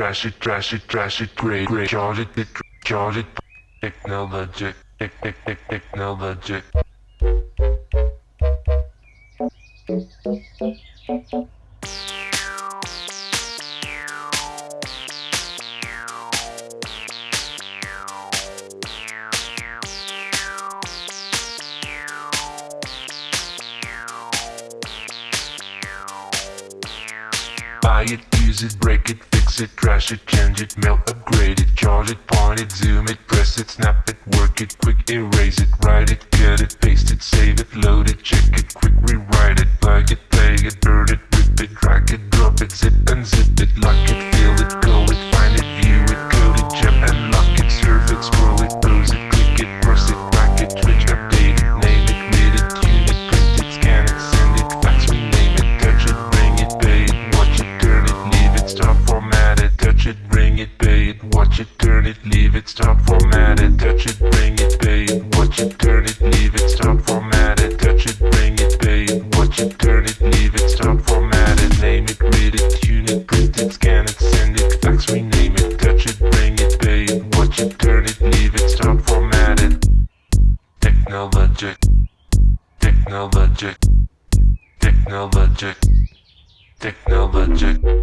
Trash it, trash it, trash it, great, great, charge it, it, charge it, technologic, tech, tech, tech, technologic. Buy it, use it, break it, fix it, trash it, change it, melt, upgrade it, charge it, point it, zoom it, press it, snap it, work it, quick erase it, write it, cut it, paste it, turn it, leave it, stop, format it, touch it, bring it, pay it, watch it, turn it, leave it, stop, format it, touch it, bring it, pay it, watch it, turn it, leave it, stop, format it, name it, read it, tune it, print it, scan it, send it, fax, rename it, touch it, bring it, pay it, watch it, turn it, leave it, stop, format it. Technologic, technologic, technologic, technologic.